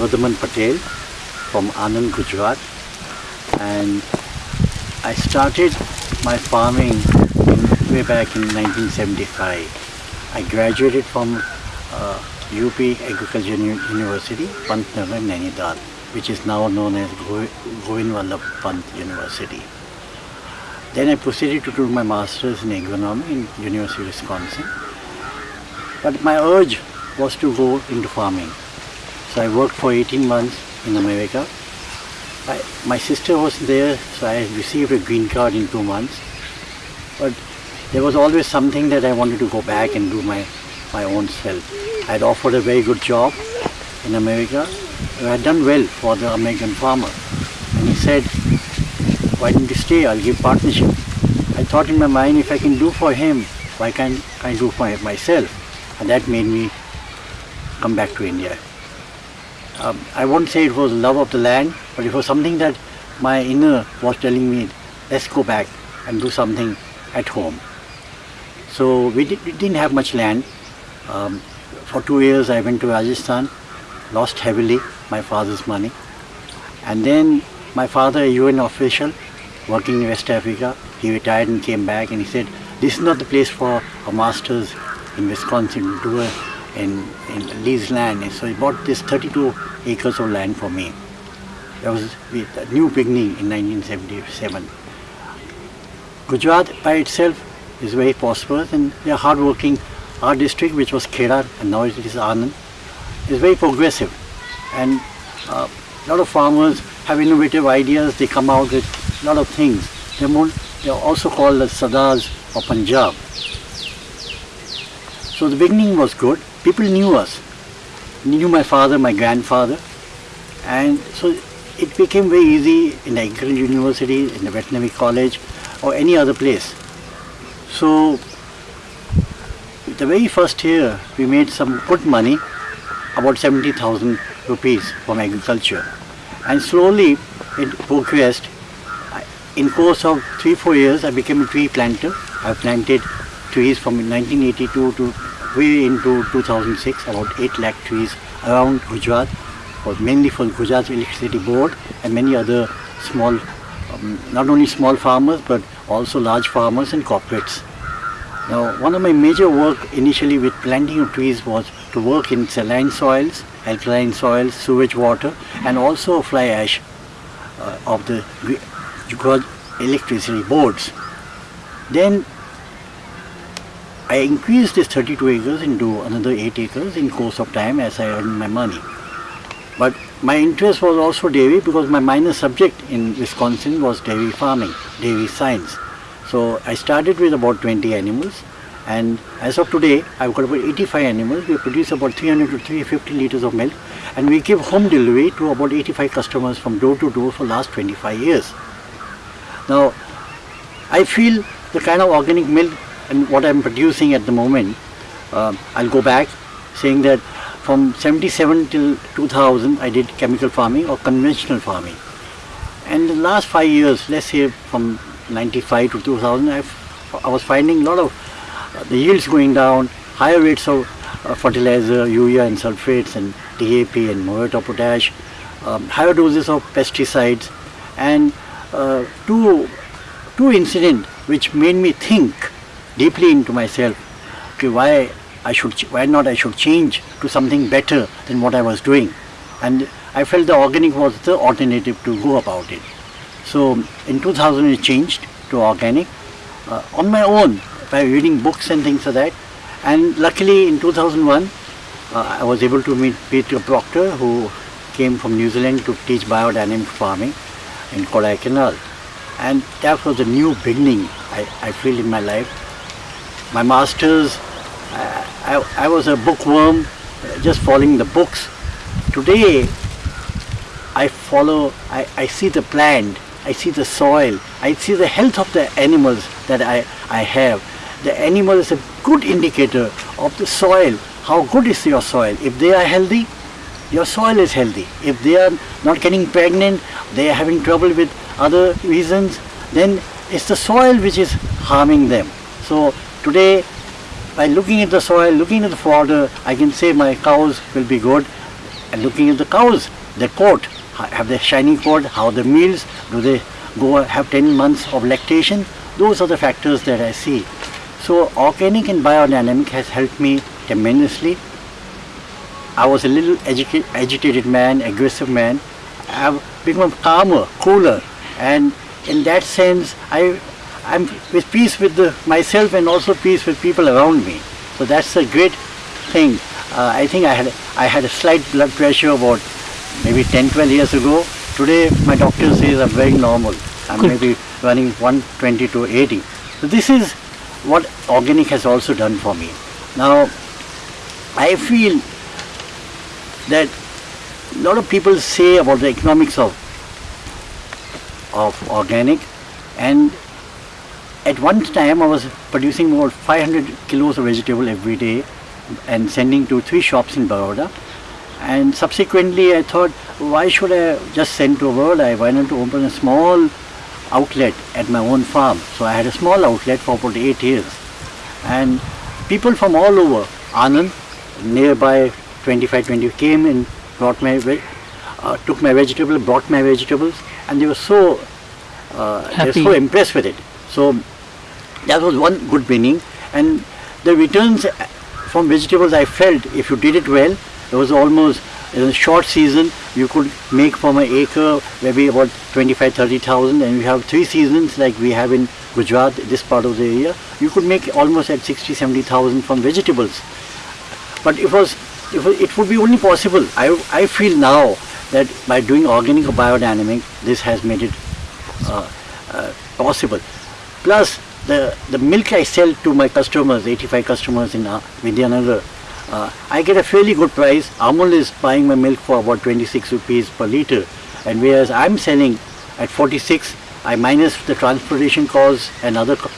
Bhagavaman Patel from Anand, Gujarat and I started my farming in, way back in 1975. I graduated from uh, UP Agriculture Uni- University, Pantnagar, Nainital, which is now known as Go- Govind Pant University. Then I proceeded to do my master's in agronomy in University of Wisconsin. But my urge was to go into farming. So I worked for 18 months in America. I, my sister was there, so I received a green card in two months. But there was always something that I wanted to go back and do my, my own self. I had offered a very good job in America. I had done well for the American farmer. And he said, why don't you stay? I'll give partnership. I thought in my mind, if I can do for him, why can't I do for myself? And that made me come back to India. Um, I won't say it was love of the land, but it was something that my inner was telling me, let's go back and do something at home. So we, did, didn't have much land. Um, for two years I went to Rajasthan, lost heavily my father's money. And then my father, a UN official, working in West Africa, he retired and came back and he said, this is not the place for a master's in Wisconsin to do a, in, in lease land. And so he bought this 32 acres of land for me. That was a new beginning in 1977. Gujarat by itself is very prosperous and are hardworking. Our district, which was Kheda and now it is Anand, is very progressive. And uh, a lot of farmers have innovative ideas. They come out with a lot of things. They're, more, they're also called the Sardars of Punjab. So the beginning was good. People knew us. Knew my father, my grandfather. And so it became very easy in the agricultural university, in the veterinary college, or any other place. So the very first year we made some good money, about 70,000 rupees from agriculture. And slowly it progressed. In course of three, four years I became a tree planter. I planted trees from 1982 to way into 2006, about 8 lakh trees around Gujarat, mainly for Gujarat Electricity Board and many other small, um, not only small farmers but also large farmers and corporates. Now, one of my major work initially with planting of trees was to work in saline soils, alkaline soils, sewage water, and also fly ash uh, of the Gujarat electricity boards. Then I increased this 32 acres into another 8 acres in course of time as I earned my money. But my interest was also dairy because my minor subject in Wisconsin was dairy farming, dairy science. So I started with about 20 animals and as of today I've got about 85 animals. We produce about 300 to 350 liters of milk and we give home delivery to about 85 customers from door to door for last 25 years. Now I feel the kind of organic milk and what I'm producing at the moment, uh, I'll go back saying that from 77 till 2000 I did chemical farming or conventional farming. And the last five years, let's say from 95 to 2000, I've, I was finding a lot of uh, the yields going down, higher rates of uh, fertilizer, urea and sulfates and DAP and of potash, um, higher doses of pesticides and uh, two, two incidents which made me think deeply into myself. Okay, why I should why not I should change to something better than what I was doing? And I felt the organic was the alternative to go about it. So in 2000 it changed to organic uh, on my own by reading books and things like that. And luckily in 2001 uh, I was able to meet Peter Proctor who came from New Zealand to teach biodynamic farming in Kodaikanal and that was a new beginning I, I feel in my life my masters I, I, I was a bookworm uh, just following the books. Today I follow I, I see the plant I see the soil I see the health of the animals that I, I have. The animal is a good indicator of the soil how good is your soil. If they are healthy your soil is healthy. If they are not getting pregnant they are having trouble with other reasons then it's the soil which is harming them. So today by looking at the soil looking at the fodder I can say my cows will be good and looking at the cows, their coat, have they shiny coat, how the meals, do they go have 10 months of lactation? Those are the factors that I see. So organic and biodynamic has helped me tremendously. I was a little agitated man, aggressive man. I've become calmer, cooler, and in that sense, I, I'm with peace with the, myself and also peace with people around me. So that's a great thing. Uh, I think I had I had a slight blood pressure about maybe 10, 12 years ago. Today, my doctor says I'm very normal. I'm Good. maybe running 120 to 80. So this is what organic has also done for me. Now, I feel that a lot of people say about the economics of of organic and at one time I was producing about 500 kilos of vegetable every day and sending to three shops in Baroda. And subsequently I thought why should I just send to Baroda? I wanted to open a small outlet at my own farm? So I had a small outlet for about eight years. And people from all over Anand nearby 25 20 came and brought my uh, took my vegetable brought my vegetables and they were so uh, they were so impressed with it so that was one good beginning and the returns from vegetables I felt if you did it well it was almost in a short season you could make from an acre maybe about 25 30,000 and we have three seasons like we have in Gujarat this part of the area. You could make almost at 60 70,000 from vegetables. But it was it, was, it would be only possible I, I feel now that by doing organic or biodynamic this has made it uh, uh, possible plus the the milk I sell to my customers 85 customers in uh, Vidyanagar uh, I get a fairly good price. Amul is buying my milk for about 26 rupees per liter. And whereas I'm selling at 46 I minus the transportation cost and other co-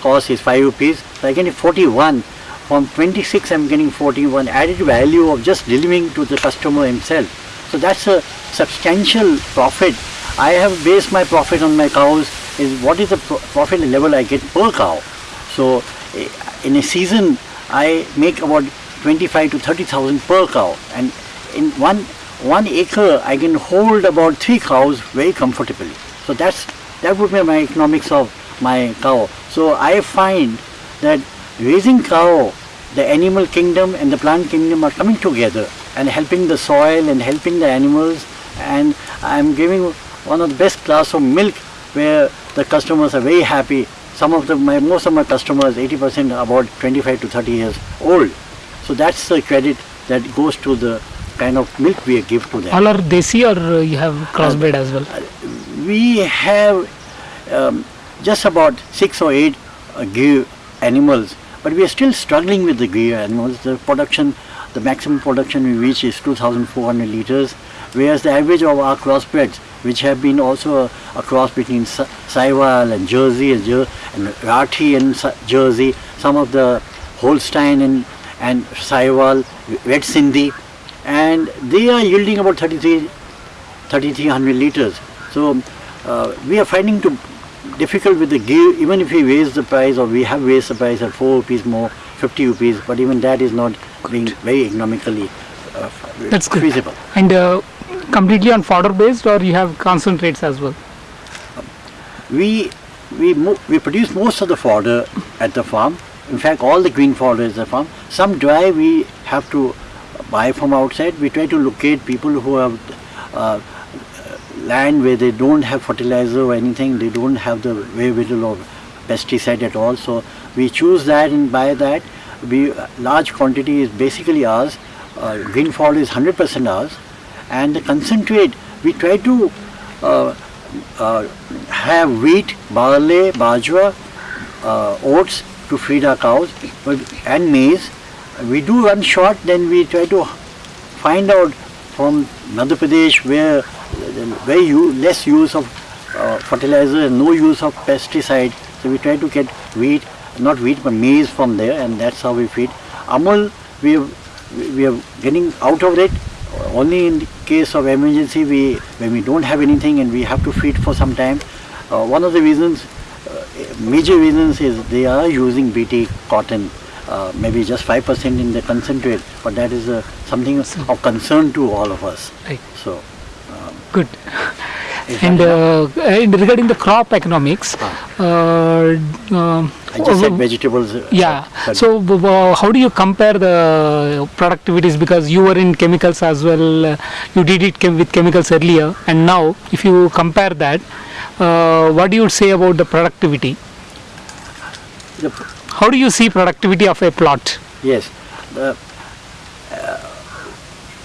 cost is 5 rupees. So I get 41 from 26 I'm getting 41 added value of just delivering to the customer himself. So that's a substantial profit. I have based my profit on my cows is what is the pro- profit level I get per cow. So eh, in a season I make about 25 to 30,000 per cow. And in one one acre I can hold about three cows very comfortably. So that's that would be my economics of my cow. So I find that raising cow the animal kingdom and the plant kingdom are coming together and helping the soil and helping the animals. And I'm giving one of the best class of milk where the customers are very happy some of the my most of my customers 80% are about 25 to 30 years old so that's the credit that goes to the kind of milk we give to them All are desi or uh, you have crossbred as well? we have um, just about six or eight uh, Gir animals, but we are still struggling with the Gir animals. The production, the maximum production we reach is 2,400 liters, whereas the average of our crossbreds, which have been also a, a cross between Sa- Sahiwal and Jersey and, Jer- and Rathi and Sa- Jersey, some of the Holstein and, and Sahiwal, Red Sindhi, and they are yielding about 33 3300 liters. So uh, we are finding to difficult with the Gir even if we raise the price or we have raised the price at 4 rupees more 50 rupees but even that is not being very economically uh, That's good. feasible. And uh, completely on fodder based or you have concentrates as well? We we we produce most of the fodder at the farm. In fact, all the green fodder is the farm. Some dry we have to buy from outside. We try to locate people who have uh, land where they don't have fertilizer or anything. They don't have the little of pesticide at all. So we choose that and buy that. We large quantity is basically ours. Uh, green fodder is 100% ours, and concentrate we try to uh, uh, have wheat, barley, bajra, uh, oats to feed our cows, and maize. We do run short, then we try to find out from Madhya Pradesh where very less use of uh, fertilizer and no use of pesticide. So we try to get wheat, not wheat but maize from there, and that's how we feed. Amul, we we are getting out of it. Only in case of emergency, we when we don't have anything and we have to feed for some time. Uh, one of the reasons, uh, major reasons is they are using BT cotton uh, maybe just 5% in the concentrate, but that is uh, something of concern to all of us. Right. So, Good. And, uh, and regarding the crop economics, uh, um, I just said vegetables. uh, yeah. So, how do you compare the productivities? Because you were in chemicals as well. Uh, you did it chem- with chemicals earlier, and now, if you compare that, uh, what do you say about the productivity? the, How do you see productivity of a plot? yes,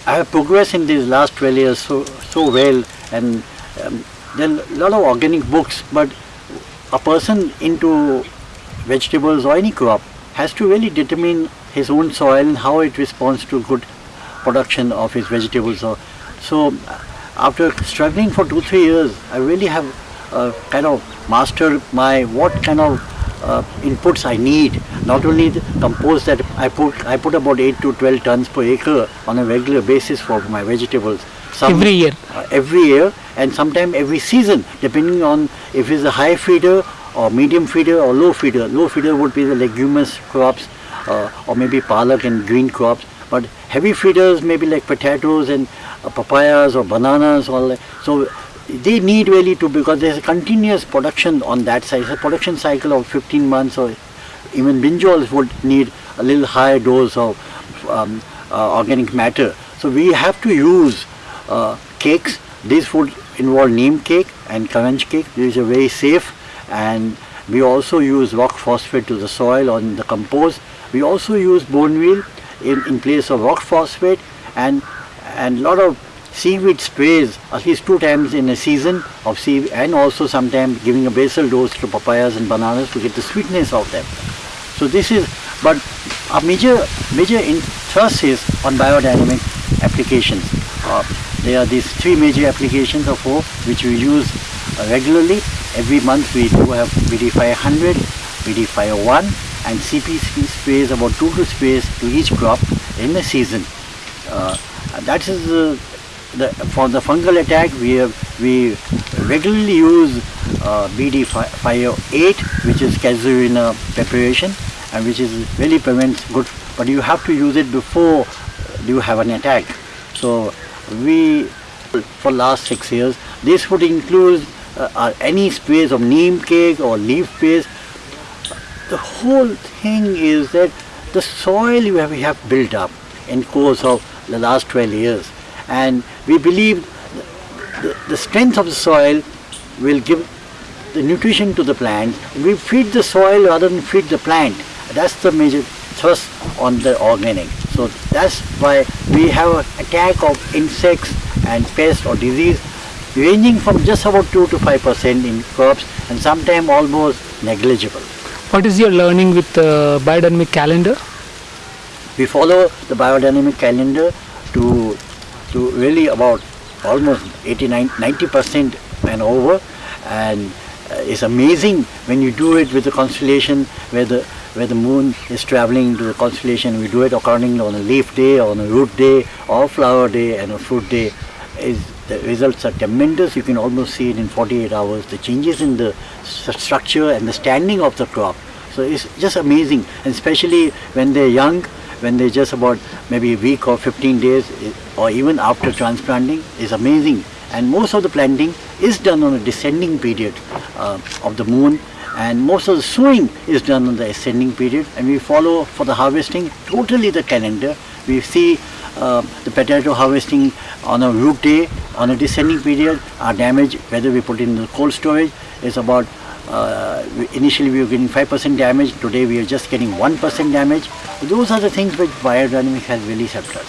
I have progressed in these last 12 years so so well, and um, there are a lot of organic books, but a person into vegetables or any crop has to really determine his own soil and how it responds to good production of his vegetables. So, so after struggling for two three years, I really have uh, kind of mastered my what kind of uh, inputs I need. Not only the compost that I put, I put about eight to twelve tons per acre on a regular basis for my vegetables. Some- Every year? uh, every year and sometimes every season depending on if it's a high feeder or medium feeder or low feeder. Low feeder would be the leguminous crops uh, or maybe palak and green crops but heavy feeders maybe like potatoes and uh, papayas or bananas or like, so they need really to because there's a continuous production on that side. It's a production cycle of 15 months or even brinjals would need a little higher dose of um, uh, organic matter. So we have to use uh, cakes. This would involve neem cake and karanj cake. These are very safe and we also use rock phosphate to the soil on the compost. We also use bone meal in, in place of rock phosphate and and lot of seaweed sprays at least two times in a season of seaweed and also sometimes giving a basal dose to papayas and bananas to get the sweetness of them. So this is, but our major major interest is on biodynamic applications. Uh, there are these three major applications or four which we use regularly. Every month we do have BD 500, BD 501 and CP sprays about two to sprays to each crop in the season. Uh, that is uh, the, for the fungal attack we have, we regularly use uh, BD 508 which is casuarina preparation and which is really prevents good but you have to use it before you have an attack so we for last six years this would include uh, uh, any sprays of neem cake or leaf sprays the whole thing is that the soil we have built up in course of the last 12 years and we believe the, the strength of the soil will give the nutrition to the plant. We feed the soil rather than feed the plant. That's the major thrust on the organic. So that's why we have attack of insects and pests or disease ranging from just about 2 to 5 percent in crops and sometimes almost negligible. What is your learning with the biodynamic calendar? we follow the biodynamic calendar to to really about almost 89 90 percent and over and uh, it's amazing when you do it with the constellation where the where the moon is traveling to the constellation we do it accordingly on a leaf day on a root day or flower day and a fruit day is the results are tremendous. You can almost see it in 48 hours. The changes in the st- structure and the standing of the crop. So it's just amazing. And especially when they're young when they're just about maybe a week or 15 days or even after transplanting is amazing. And most of the planting is done on a descending period uh, of the moon. And most of the sowing is done on the ascending period. And we follow for the harvesting totally the calendar. We see uh, the potato harvesting on a root day on a descending period our damage whether we put it in the cold storage is about uh, initially we were getting 5% damage, today we are just getting 1% damage. Those are the things which biodynamics has really helped us.